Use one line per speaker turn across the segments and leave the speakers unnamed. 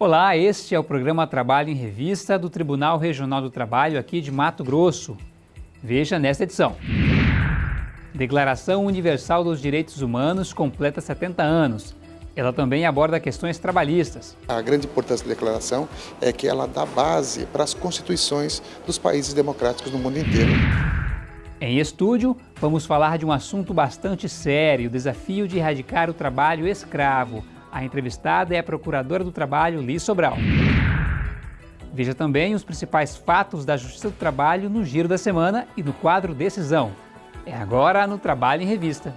Olá, este é o programa Trabalho em Revista do Tribunal Regional do Trabalho aqui de Mato Grosso. Veja nesta edição. Declaração Universal dos Direitos Humanos completa 70 anos. Ela também aborda questões trabalhistas.
A grande importância da declaração é que ela dá base para as constituições dos países democráticos no mundo inteiro.
Em estúdio, vamos falar de um assunto bastante sério, o desafio de erradicar o trabalho escravo. A entrevistada é a Procuradora do Trabalho, Liz Sobral. Veja também os principais fatos da Justiça do Trabalho no Giro da Semana e no quadro Decisão. É agora no Trabalho em Revista.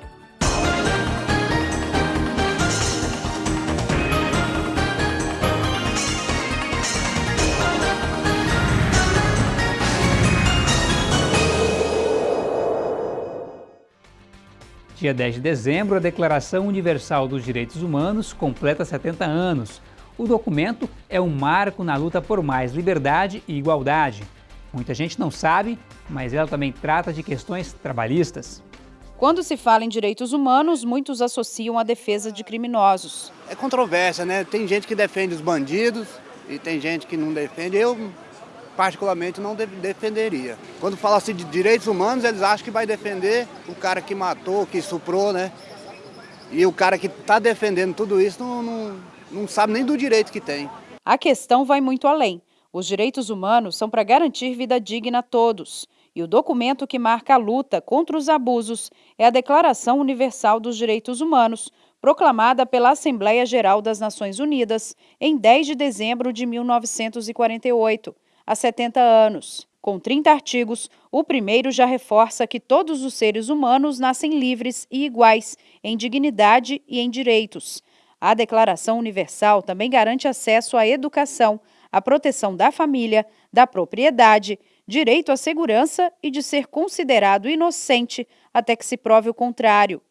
Dia 10 de dezembro, a Declaração Universal dos Direitos Humanos completa 70 anos. O documento é um marco na luta por mais liberdade e igualdade. Muita gente não sabe, mas ela também trata de questões trabalhistas.
Quando se fala em direitos humanos, muitos associam a defesa de criminosos.
É controvérsia, né? Tem gente que defende os bandidos e tem gente que não defende. Eu particularmente não defenderia. Quando fala-se de direitos humanos, eles acham que vai defender o cara que matou, que suprou, né? E o cara que está defendendo tudo isso não, não, não sabe nem do direito que tem.
A questão vai muito além. Os direitos humanos são para garantir vida digna a todos. E o documento que marca a luta contra os abusos é a Declaração Universal dos Direitos Humanos, proclamada pela Assembleia Geral das Nações Unidas em 10 de dezembro de 1948 há 70 anos. Com 30 artigos, o primeiro já reforça que todos os seres humanos nascem livres e iguais em dignidade e em direitos. A Declaração Universal também garante acesso à educação, à proteção da família, da propriedade, direito à segurança e de ser considerado inocente até que se prove o contrário.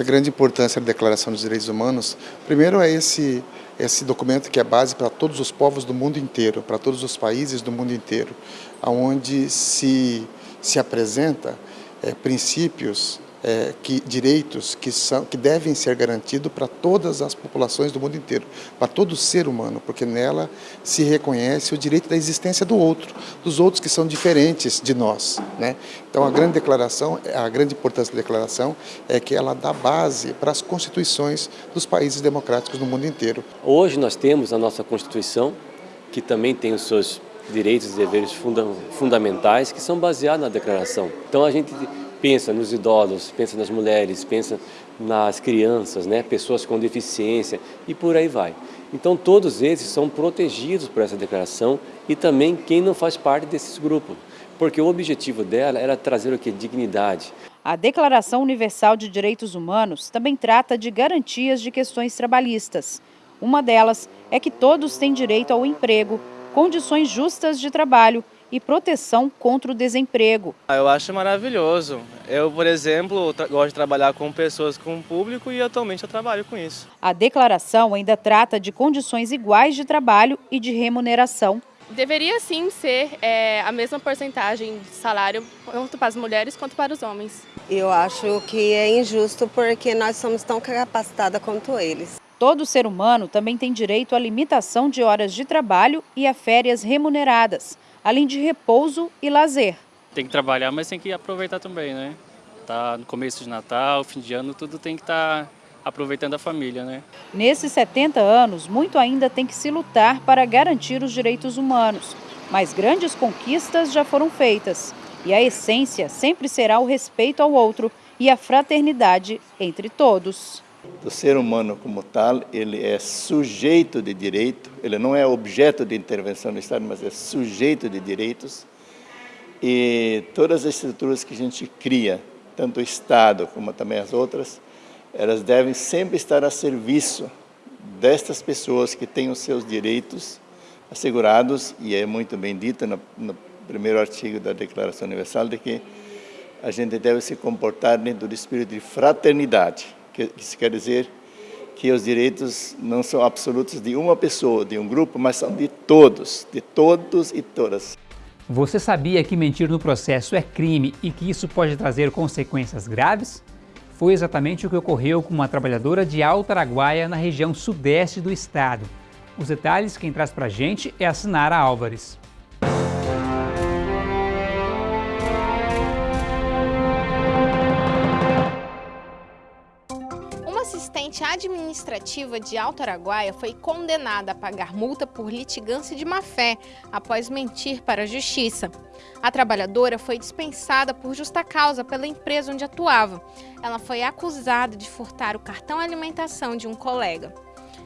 A grande importância da Declaração dos Direitos Humanos, primeiro é esse, esse documento que é base para todos os povos do mundo inteiro, para todos os países do mundo inteiro, onde se, se apresenta é, princípios é, que, direitos que, são, que devem ser garantidos para todas as populações do mundo inteiro, para todo ser humano, porque nela se reconhece o direito da existência do outro, dos outros que são diferentes de nós. Né? Então a grande declaração, a grande importância da declaração é que ela dá base para as constituições dos países democráticos no mundo inteiro.
Hoje nós temos a nossa Constituição, que também tem os seus direitos e deveres funda fundamentais, que são baseados na declaração. Então a gente pensa nos idosos, pensa nas mulheres, pensa nas crianças, né, pessoas com deficiência e por aí vai. Então todos esses são protegidos por essa declaração e também quem não faz parte desses grupos, porque o objetivo dela era trazer o que? Dignidade.
A Declaração Universal de Direitos Humanos também trata de garantias de questões trabalhistas. Uma delas é que todos têm direito ao emprego, condições justas de trabalho e proteção contra o desemprego.
Ah, eu acho maravilhoso. Eu, por exemplo, gosto de trabalhar com pessoas com público e atualmente eu trabalho com isso.
A declaração ainda trata de condições iguais de trabalho e de remuneração.
Deveria sim ser é, a mesma porcentagem de salário tanto para as mulheres quanto para os homens.
Eu acho que é injusto porque nós somos tão capacitadas quanto eles.
Todo ser humano também tem direito à limitação de horas de trabalho e a férias remuneradas além de repouso e lazer.
Tem que trabalhar, mas tem que aproveitar também, né? Tá no começo de Natal, fim de ano, tudo tem que estar tá aproveitando a família, né?
Nesses 70 anos, muito ainda tem que se lutar para garantir os direitos humanos, mas grandes conquistas já foram feitas. E a essência sempre será o respeito ao outro e a fraternidade entre todos.
O ser humano como tal, ele é sujeito de direito, ele não é objeto de intervenção do Estado, mas é sujeito de direitos. E todas as estruturas que a gente cria, tanto o Estado como também as outras, elas devem sempre estar a serviço destas pessoas que têm os seus direitos assegurados, e é muito bem dito no, no primeiro artigo da Declaração Universal de que a gente deve se comportar dentro do espírito de fraternidade, que isso quer dizer que os direitos não são absolutos de uma pessoa, de um grupo, mas são de todos, de todos e todas.
Você sabia que mentir no processo é crime e que isso pode trazer consequências graves? Foi exatamente o que ocorreu com uma trabalhadora de Alto Araguaia, na região sudeste do estado. Os detalhes quem traz pra gente é a Sinara Álvares.
Administrativa de Alto Araguaia foi condenada a pagar multa por litigância de má-fé após mentir para a justiça. A trabalhadora foi dispensada por justa causa pela empresa onde atuava. Ela foi acusada de furtar o cartão alimentação de um colega.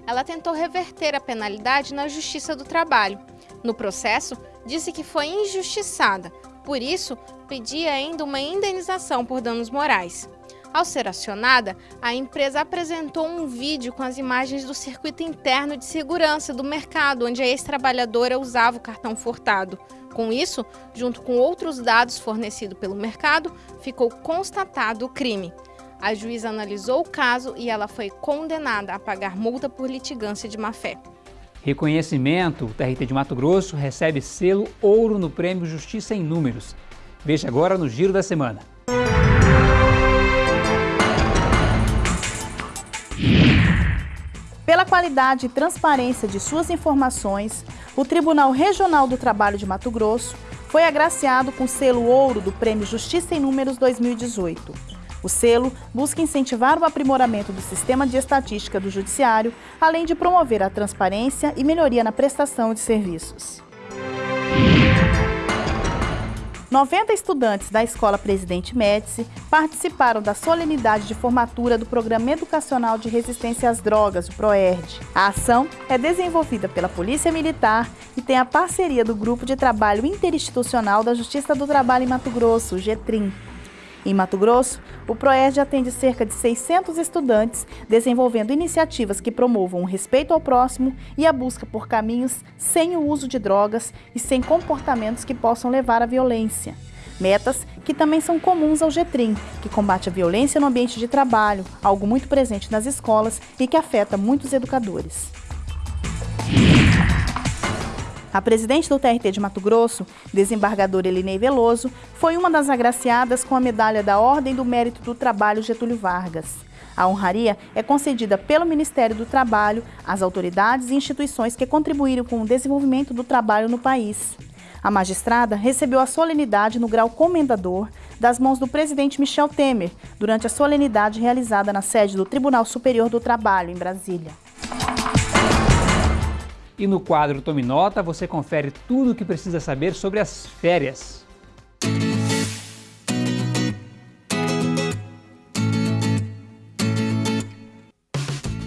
Ela tentou reverter a penalidade na Justiça do Trabalho. No processo, disse que foi injustiçada, por isso, pedia ainda uma indenização por danos morais. Ao ser acionada, a empresa apresentou um vídeo com as imagens do circuito interno de segurança do mercado onde a ex-trabalhadora usava o cartão furtado. Com isso, junto com outros dados fornecidos pelo mercado, ficou constatado o crime. A juíza analisou o caso e ela foi condenada a pagar multa por litigância de má-fé.
Reconhecimento: o TRT de Mato Grosso recebe selo ouro no Prêmio Justiça em Números. Veja agora no Giro da Semana.
Pela qualidade e transparência de suas informações, o Tribunal Regional do Trabalho de Mato Grosso foi agraciado com o selo ouro do Prêmio Justiça em Números 2018. O selo busca incentivar o aprimoramento do sistema de estatística do Judiciário, além de promover a transparência e melhoria na prestação de serviços. 90 estudantes da Escola Presidente Médici participaram da solenidade de formatura do Programa Educacional de Resistência às Drogas, o PROERD. A ação é desenvolvida pela Polícia Militar e tem a parceria do Grupo de Trabalho Interinstitucional da Justiça do Trabalho em Mato Grosso, o GETRIM. Em Mato Grosso, o PROERD atende cerca de 600 estudantes, desenvolvendo iniciativas que promovam o respeito ao próximo e a busca por caminhos sem o uso de drogas e sem comportamentos que possam levar à violência. Metas que também são comuns ao GETRIM, que combate a violência no ambiente de trabalho, algo muito presente nas escolas e que afeta muitos educadores. A presidente do TRT de Mato Grosso, desembargadora Elinei Veloso, foi uma das agraciadas com a medalha da Ordem do Mérito do Trabalho Getúlio Vargas. A honraria é concedida pelo Ministério do Trabalho às autoridades e instituições que contribuíram com o desenvolvimento do trabalho no país. A magistrada recebeu a solenidade no grau comendador das mãos do presidente Michel Temer, durante a solenidade realizada na sede do Tribunal Superior do Trabalho, em Brasília.
E no quadro Tome Nota você confere tudo o que precisa saber sobre as férias.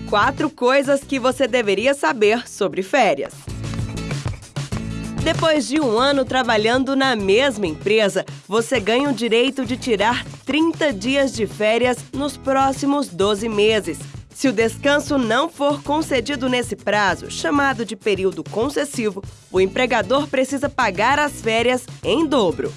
Quatro coisas que você deveria saber sobre férias. Depois de um ano trabalhando na mesma empresa, você ganha o direito de tirar 30 dias de férias nos próximos 12 meses. Se o descanso não for concedido nesse prazo, chamado de período concessivo, o empregador precisa pagar as férias em dobro.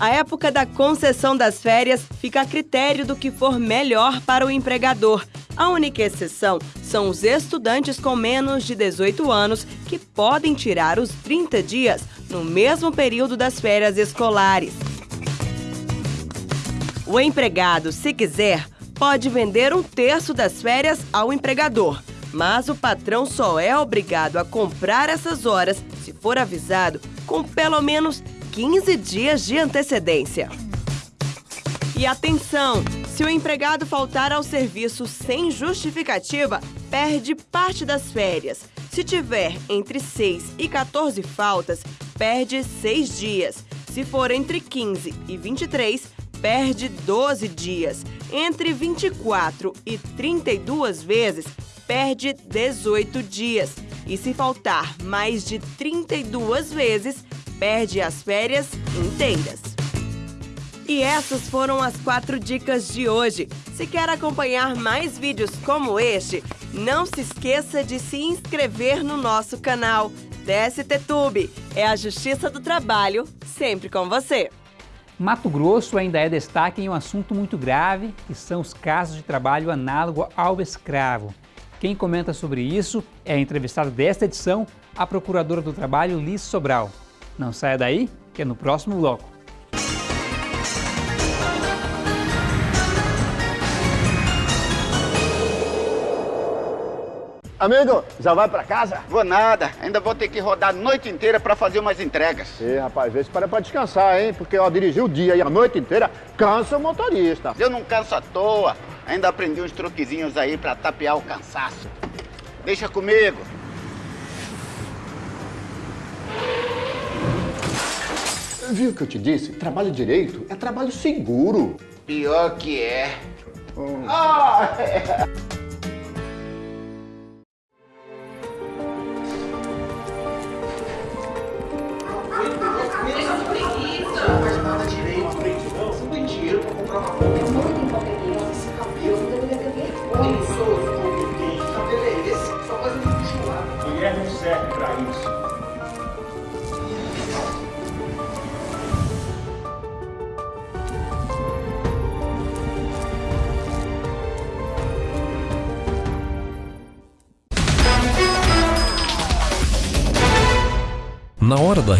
A época da concessão das férias fica a critério do que for melhor para o empregador. A única exceção são os estudantes com menos de 18 anos que podem tirar os 30 dias no mesmo período das férias escolares. O empregado, se quiser, pode vender um terço das férias ao empregador, mas o patrão só é obrigado a comprar essas horas se for avisado com pelo menos 15 dias de antecedência. E atenção! Se o empregado faltar ao serviço sem justificativa, perde parte das férias. Se tiver entre 6 e 14 faltas, perde 6 dias. Se for entre 15 e 23, perde 12 dias. Entre 24 e 32 vezes, perde 18 dias. E se faltar mais de 32 vezes, perde as férias inteiras. E essas foram as quatro dicas de hoje. Se quer acompanhar mais vídeos como este, não se esqueça de se inscrever no nosso canal. Tube é a Justiça do Trabalho, sempre com você.
Mato Grosso ainda é destaque em um assunto muito grave, que são os casos de trabalho análogo ao escravo. Quem comenta sobre isso é a entrevistada desta edição, a Procuradora do Trabalho, Liz Sobral. Não saia daí, que é no próximo bloco.
Amigo, já vai pra casa?
Vou nada, ainda vou ter que rodar a noite inteira pra fazer umas entregas.
Ih, rapaz, vê se para pra descansar, hein? Porque, ó, dirigir o dia e a noite inteira cansa o motorista.
Eu não canso à toa, ainda aprendi uns truquezinhos aí pra tapear o cansaço. Deixa comigo.
Viu o que eu te disse? Trabalho direito é trabalho seguro.
Pior que é.
Hum. Ah,
é.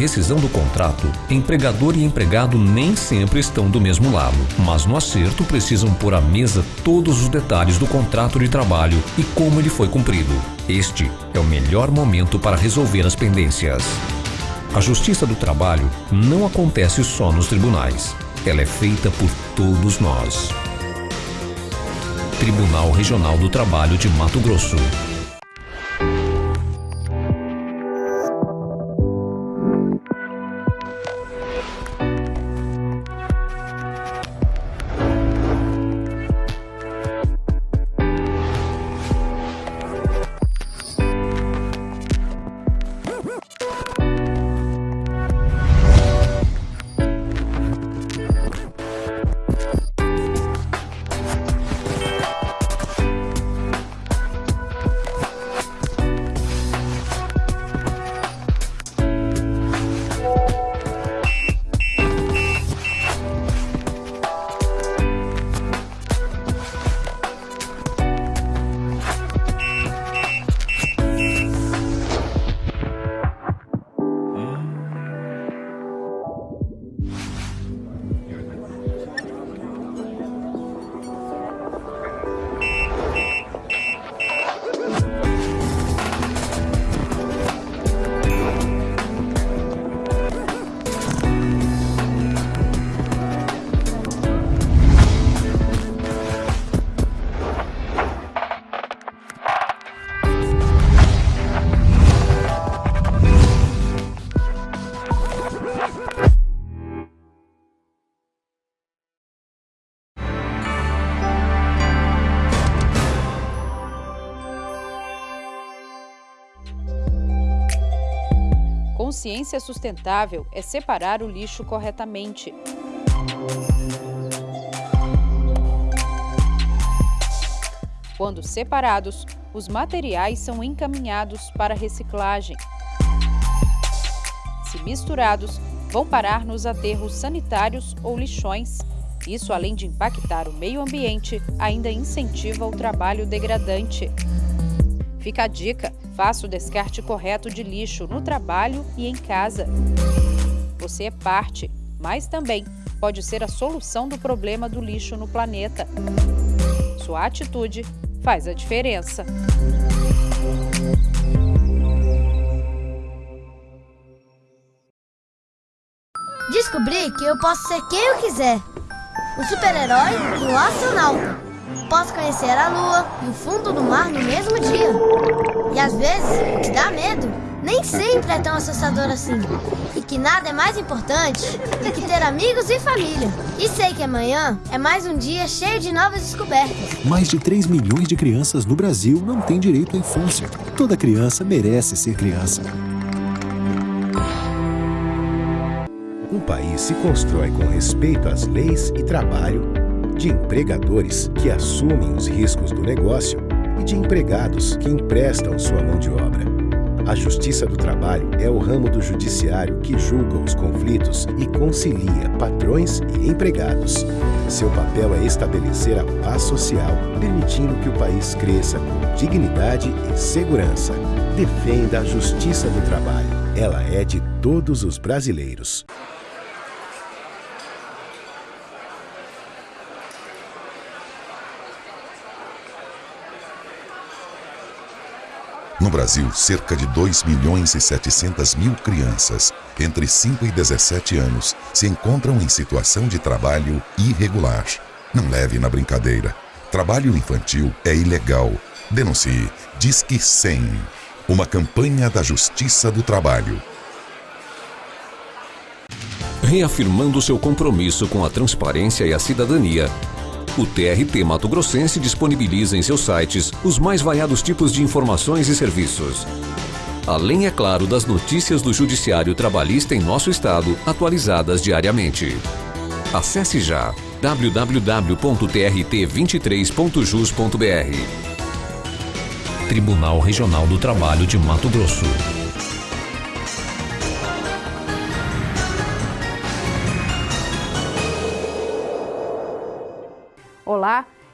Rescisão do contrato, empregador e empregado nem sempre estão do mesmo lado, mas no acerto precisam pôr à mesa todos os detalhes do contrato de trabalho e como ele foi cumprido. Este é o melhor momento para resolver as pendências. A Justiça do Trabalho não acontece só nos tribunais. Ela é feita por todos nós. Tribunal Regional do Trabalho de Mato Grosso.
Consciência sustentável é separar o lixo corretamente. Quando separados, os materiais são encaminhados para reciclagem. Se misturados, vão parar nos aterros sanitários ou lixões. Isso, além de impactar o meio ambiente, ainda incentiva o trabalho degradante. Fica a dica: faça o descarte correto de lixo no trabalho e em casa. Você é parte, mas também pode ser a solução do problema do lixo no planeta. Sua atitude faz a diferença.
Descobri que eu posso ser quem eu quiser. O super-herói e o astronauta. Posso conhecer a lua e o fundo do mar no mesmo dia. E às vezes, o que dá medo nem sempre é tão assustador assim. E que nada é mais importante do que ter amigos e família. E sei que amanhã é mais um dia cheio de novas descobertas.
Mais de 3 milhões de crianças no Brasil não têm direito à infância. Toda criança merece ser criança.
Um país se constrói com respeito às leis e trabalho, de empregadores que assumem os riscos do negócio e de empregados que emprestam sua mão de obra. A Justiça do Trabalho é o ramo do judiciário que julga os conflitos e concilia patrões e empregados. Seu papel é estabelecer a paz social, permitindo que o país cresça com dignidade e segurança. Defenda a Justiça do Trabalho. Ela é de todos os brasileiros.
No Brasil, cerca de 2 milhões e 700 mil crianças entre 5 e 17 anos se encontram em situação de trabalho irregular. Não leve na brincadeira. Trabalho infantil é ilegal. Denuncie. Disque 100. Uma campanha da Justiça do Trabalho.
Reafirmando seu compromisso com a transparência e a cidadania, o TRT Mato Grossense disponibiliza em seus sites os mais variados tipos de informações e serviços. Além, é claro, das notícias do Judiciário Trabalhista em nosso estado, atualizadas diariamente. Acesse já www.trt23.jus.br Tribunal Regional do Trabalho de Mato Grosso.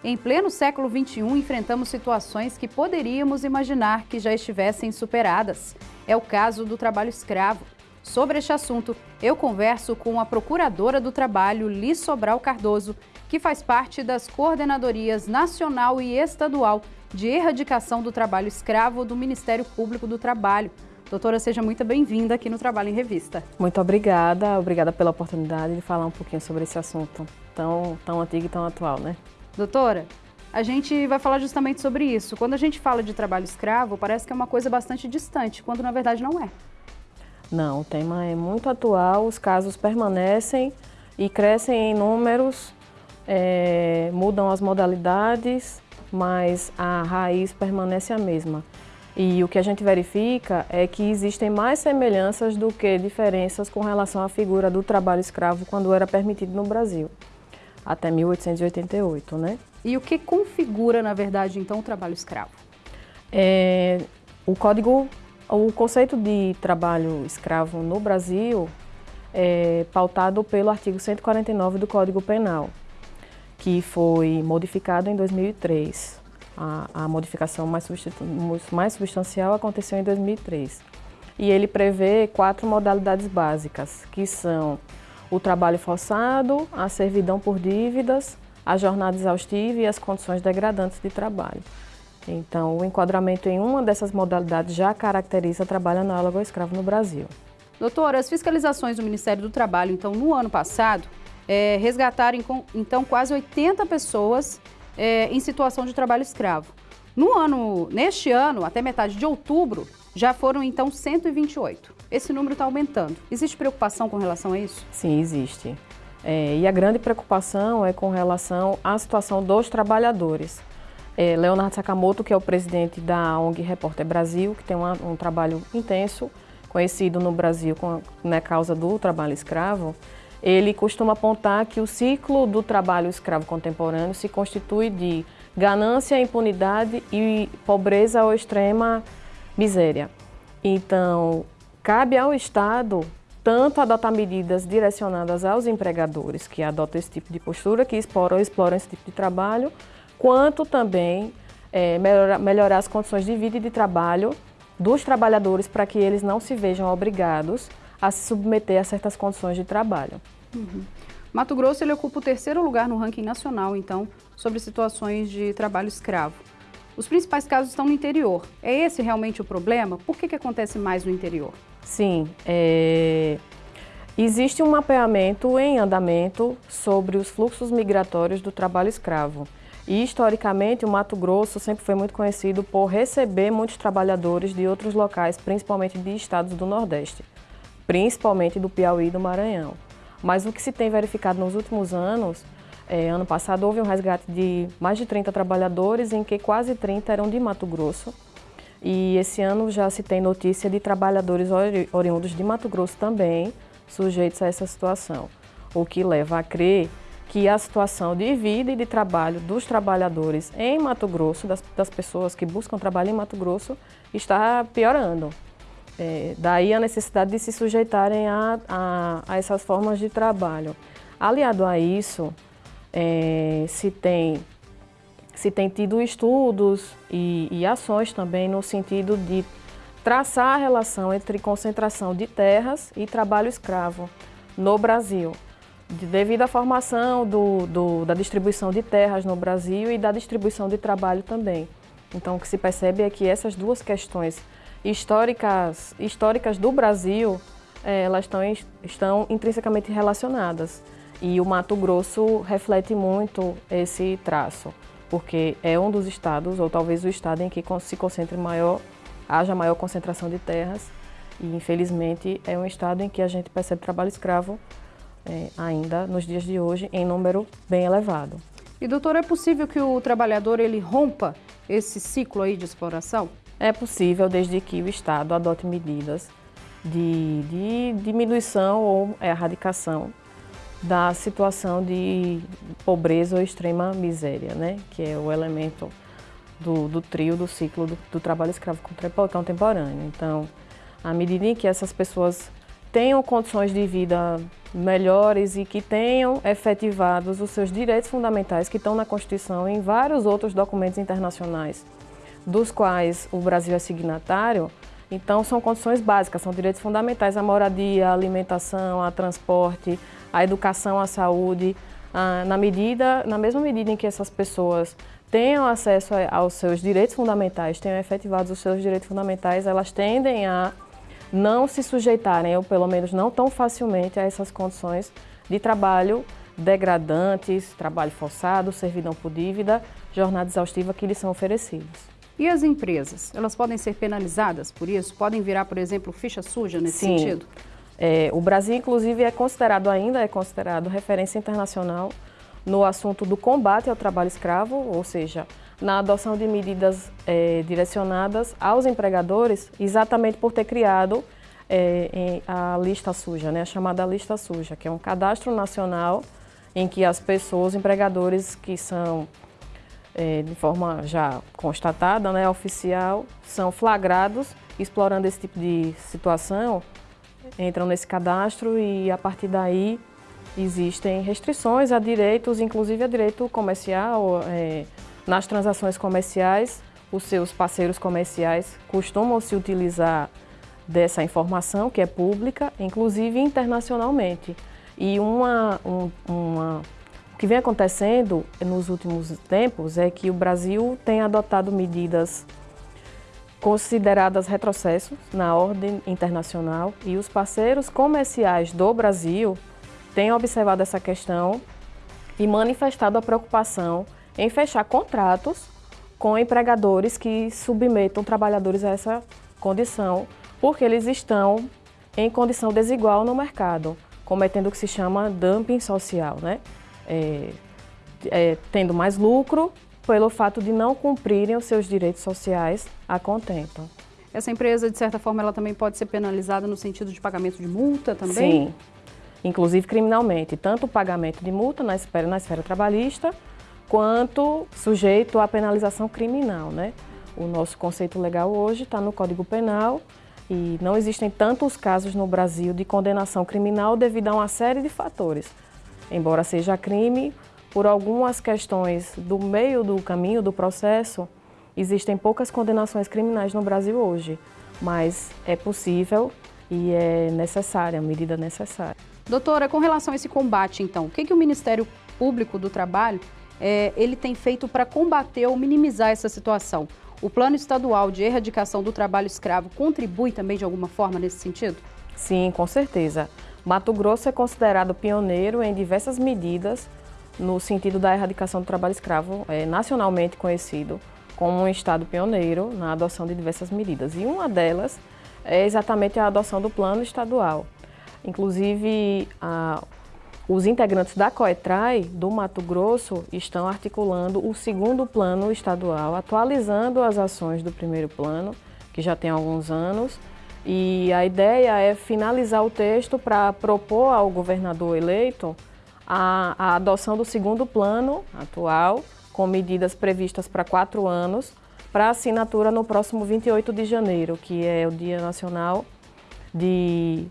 Em pleno século XXI enfrentamos situações que poderíamos imaginar que já estivessem superadas. É o caso do trabalho escravo. Sobre este assunto, eu converso com a Procuradora do Trabalho, Liz Sobral Cardoso, que faz parte das coordenadorias nacional e estadual de erradicação do trabalho escravo do Ministério Público do Trabalho. Doutora, seja muito bem-vinda aqui no Trabalho em Revista.
Muito obrigada, obrigada pela oportunidade de falar um pouquinho sobre esse assunto tão, tão antigo e tão atual, né?
Doutora, a gente vai falar justamente sobre isso. Quando a gente fala de trabalho escravo, parece que é uma coisa bastante distante, quando na verdade não é.
Não, o tema é muito atual, os casos permanecem e crescem em números, é, mudam as modalidades, mas a raiz permanece a mesma. E o que a gente verifica é que existem mais semelhanças do que diferenças com relação à figura do trabalho escravo quando era permitido no Brasil, até 1888, né?
E o que configura, na verdade, então, o trabalho escravo?
É, o Código o conceito de trabalho escravo no Brasil é pautado pelo artigo 149 do Código Penal, que foi modificado em 2003. A, a modificação mais, mais substancial aconteceu em 2003. E ele prevê quatro modalidades básicas, que são o trabalho forçado, a servidão por dívidas, a jornada exaustiva e as condições degradantes de trabalho. Então, o enquadramento em uma dessas modalidades já caracteriza trabalho análogo ao escravo no Brasil.
Doutora, as fiscalizações do Ministério do Trabalho, então, no ano passado, é, resgataram, então, quase 80 pessoas é, em situação de trabalho escravo. No ano, neste ano, até metade de outubro, já foram, então, 128. Esse número está aumentando. Existe preocupação com relação a isso?
Sim, existe. É, e a grande preocupação é com relação à situação dos trabalhadores é, Leonardo Sakamoto, que é o presidente da ONG Repórter Brasil, que tem uma, um trabalho intenso, conhecido no Brasil com na né, causa do trabalho escravo, ele costuma apontar que o ciclo do trabalho escravo contemporâneo se constitui de ganância, impunidade e pobreza ou extrema miséria. Então, cabe ao Estado tanto adotar medidas direcionadas aos empregadores que adotam esse tipo de postura, que exploram, exploram esse tipo de trabalho, quanto também é, melhorar, melhorar as condições de vida e de trabalho dos trabalhadores para que eles não se vejam obrigados a se submeter a certas condições de trabalho.
Uhum. Mato Grosso ele ocupa o terceiro lugar no ranking nacional, então, sobre situações de trabalho escravo. Os principais casos estão no interior. É esse realmente o problema? Por que, que acontece mais no interior?
Sim, é... existe um mapeamento em andamento sobre os fluxos migratórios do trabalho escravo. E historicamente o Mato Grosso sempre foi muito conhecido por receber muitos trabalhadores de outros locais, principalmente de estados do Nordeste, principalmente do Piauí e do Maranhão. Mas o que se tem verificado nos últimos anos, é, ano passado houve um resgate de mais de 30 trabalhadores, em que quase 30 eram de Mato Grosso. E esse ano já se tem notícia de trabalhadores ori oriundos de Mato Grosso também sujeitos a essa situação, o que leva a crer que a situação de vida e de trabalho dos trabalhadores em Mato Grosso, das, das pessoas que buscam trabalho em Mato Grosso, está piorando. É, daí a necessidade de se sujeitarem a, a, a essas formas de trabalho. Aliado a isso, é, se, tem, se tem tido estudos e, e ações também no sentido de traçar a relação entre concentração de terras e trabalho escravo no Brasil devido à formação do, do, da distribuição de terras no Brasil e da distribuição de trabalho também. Então, o que se percebe é que essas duas questões históricas, históricas do Brasil, é, elas estão, estão intrinsecamente relacionadas. E o Mato Grosso reflete muito esse traço, porque é um dos estados, ou talvez o estado em que se concentre maior, haja maior concentração de terras, e infelizmente é um estado em que a gente percebe trabalho escravo é, ainda nos dias de hoje em número bem elevado.
E doutor, é possível que o trabalhador ele rompa esse ciclo aí de exploração?
É possível desde que o Estado adote medidas de, de diminuição ou erradicação da situação de pobreza ou extrema miséria, né? que é o elemento do, do trio do ciclo do, do trabalho escravo contemporâneo. Então, à medida em que essas pessoas tenham condições de vida melhores e que tenham efetivados os seus direitos fundamentais que estão na Constituição e em vários outros documentos internacionais, dos quais o Brasil é signatário, então são condições básicas, são direitos fundamentais, a moradia, a alimentação, a transporte, a educação, a saúde, na, medida, na mesma medida em que essas pessoas tenham acesso aos seus direitos fundamentais, tenham efetivados os seus direitos fundamentais, elas tendem a não se sujeitarem, ou pelo menos não tão facilmente, a essas condições de trabalho degradantes, trabalho forçado, servidão por dívida, jornada exaustiva que lhes são oferecidos.
E as empresas? Elas podem ser penalizadas por isso? Podem virar, por exemplo, ficha suja nesse
Sim.
sentido?
É, o Brasil, inclusive, é considerado ainda é considerado referência internacional no assunto do combate ao trabalho escravo, ou seja, na adoção de medidas é, direcionadas aos empregadores, exatamente por ter criado é, a lista suja, né, a chamada lista suja, que é um cadastro nacional em que as pessoas, empregadores que são é, de forma já constatada, né, oficial, são flagrados explorando esse tipo de situação, entram nesse cadastro e a partir daí existem restrições a direitos, inclusive a direito comercial, é, nas transações comerciais, os seus parceiros comerciais costumam se utilizar dessa informação que é pública, inclusive internacionalmente. E uma, um, uma, o que vem acontecendo nos últimos tempos é que o Brasil tem adotado medidas consideradas retrocessos na ordem internacional e os parceiros comerciais do Brasil têm observado essa questão e manifestado a preocupação em fechar contratos com empregadores que submetam trabalhadores a essa condição, porque eles estão em condição desigual no mercado, cometendo o que se chama dumping social, né? É, é, tendo mais lucro pelo fato de não cumprirem os seus direitos sociais a contento.
Essa empresa, de certa forma, ela também pode ser penalizada no sentido de pagamento de multa também?
Sim, inclusive criminalmente, tanto o pagamento de multa na esfera, na esfera trabalhista, quanto sujeito à penalização criminal. Né? O nosso conceito legal hoje está no Código Penal e não existem tantos casos no Brasil de condenação criminal devido a uma série de fatores. Embora seja crime, por algumas questões do meio do caminho do processo, existem poucas condenações criminais no Brasil hoje, mas é possível e é necessária, a medida necessária.
Doutora, com relação a esse combate, então, o que, que o Ministério Público do Trabalho é, ele tem feito para combater ou minimizar essa situação? O Plano Estadual de Erradicação do Trabalho Escravo contribui também de alguma forma nesse sentido?
Sim, com certeza. Mato Grosso é considerado pioneiro em diversas medidas no sentido da erradicação do trabalho escravo, é nacionalmente conhecido como um estado pioneiro na adoção de diversas medidas. E uma delas é exatamente a adoção do plano estadual. Inclusive, a, os integrantes da COETRAI do Mato Grosso estão articulando o segundo plano estadual, atualizando as ações do primeiro plano, que já tem alguns anos, e a ideia é finalizar o texto para propor ao governador eleito a, a, adoção do segundo plano atual, com medidas previstas para quatro anos, para assinatura no próximo 28 de janeiro, que é o Dia Nacional de,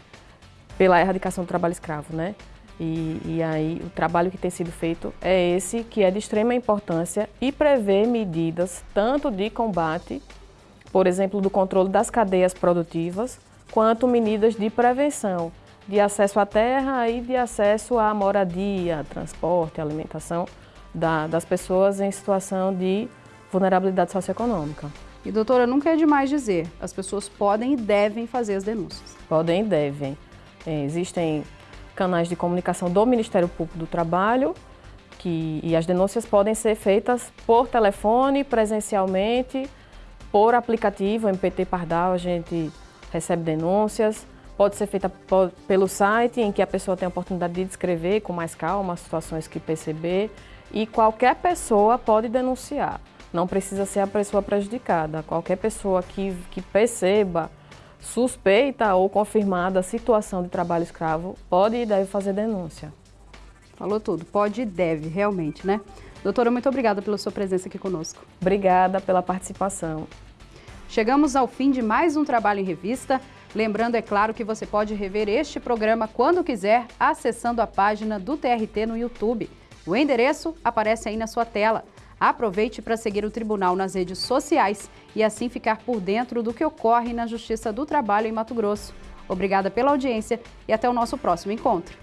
pela Erradicação do Trabalho Escravo. Né? E, e, aí o trabalho que tem sido feito é esse, que é de extrema importância e prevê medidas tanto de combate, por exemplo, do controle das cadeias produtivas, quanto medidas de prevenção, de acesso à terra e de acesso à moradia, transporte, alimentação da, das pessoas em situação de vulnerabilidade socioeconômica.
E doutora, nunca é demais dizer, as pessoas podem e devem fazer as denúncias.
Podem e devem. É, existem canais de comunicação do Ministério Público do Trabalho que, e as denúncias podem ser feitas por telefone, presencialmente, por aplicativo, MPT Pardal, a gente recebe denúncias. Pode ser feita pelo site, em que a pessoa tem a oportunidade de descrever com mais calma as situações que perceber. E qualquer pessoa pode denunciar. Não precisa ser a pessoa prejudicada. Qualquer pessoa que, que perceba suspeita ou confirmada a situação de trabalho escravo pode e deve fazer denúncia.
Falou tudo, pode e deve, realmente, né? Doutora, muito obrigada pela sua presença aqui conosco.
Obrigada pela participação.
Chegamos ao fim de mais um Trabalho em Revista. Lembrando, é claro, que você pode rever este programa quando quiser, acessando a página do TRT no YouTube. O endereço aparece aí na sua tela. Aproveite para seguir o Tribunal nas redes sociais e assim ficar por dentro do que ocorre na Justiça do Trabalho em Mato Grosso. Obrigada pela audiência e até o nosso próximo encontro.